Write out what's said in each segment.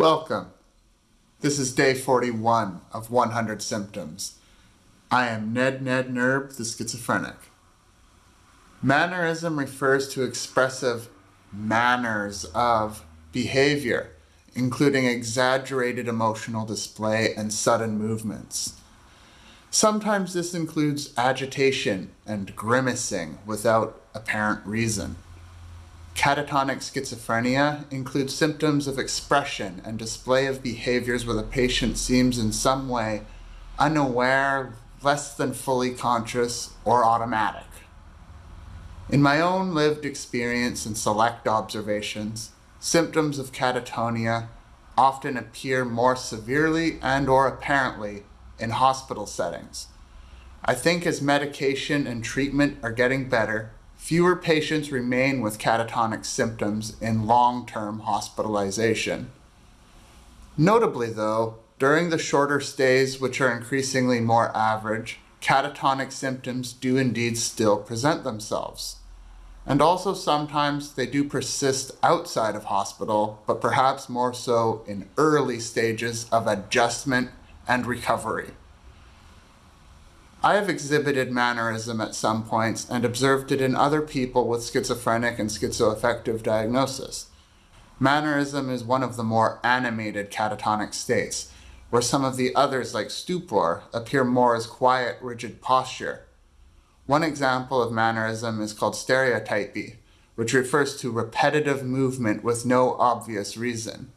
Welcome. This is day 41 of 100 symptoms. I am Ned Ned Nerb, the schizophrenic. Mannerism refers to expressive manners of behavior, including exaggerated emotional display and sudden movements. Sometimes this includes agitation and grimacing without apparent reason. Catatonic schizophrenia includes symptoms of expression and display of behaviors where the patient seems in some way unaware, less than fully conscious, or automatic. In my own lived experience and select observations, symptoms of catatonia often appear more severely and or apparently in hospital settings. I think as medication and treatment are getting better, fewer patients remain with catatonic symptoms in long-term hospitalization. Notably though, during the shorter stays, which are increasingly more average, catatonic symptoms do indeed still present themselves. And also sometimes they do persist outside of hospital, but perhaps more so in early stages of adjustment and recovery. I have exhibited mannerism at some points and observed it in other people with schizophrenic and schizoaffective diagnosis. Mannerism is one of the more animated catatonic states, where some of the others like stupor appear more as quiet, rigid posture. One example of mannerism is called stereotypy, which refers to repetitive movement with no obvious reason.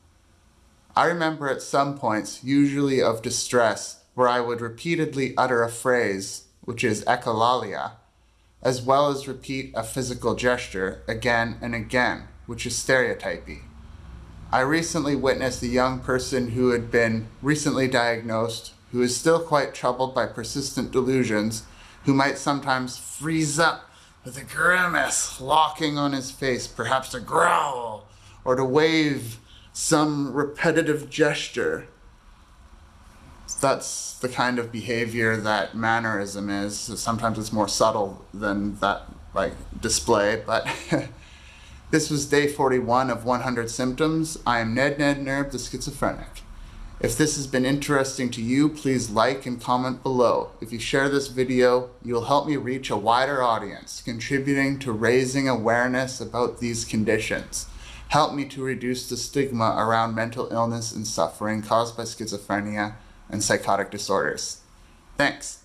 I remember at some points, usually of distress, where I would repeatedly utter a phrase, which is echolalia, as well as repeat a physical gesture again and again, which is stereotypy. I recently witnessed a young person who had been recently diagnosed, who is still quite troubled by persistent delusions, who might sometimes freeze up with a grimace locking on his face, perhaps to growl, or to wave some repetitive gesture that's the kind of behavior that mannerism is. Sometimes it's more subtle than that like display, but this was day 41 of 100 symptoms. I am Ned Ned Nerb, the schizophrenic. If this has been interesting to you, please like and comment below. If you share this video, you'll help me reach a wider audience, contributing to raising awareness about these conditions. Help me to reduce the stigma around mental illness and suffering caused by schizophrenia and psychotic disorders. Thanks.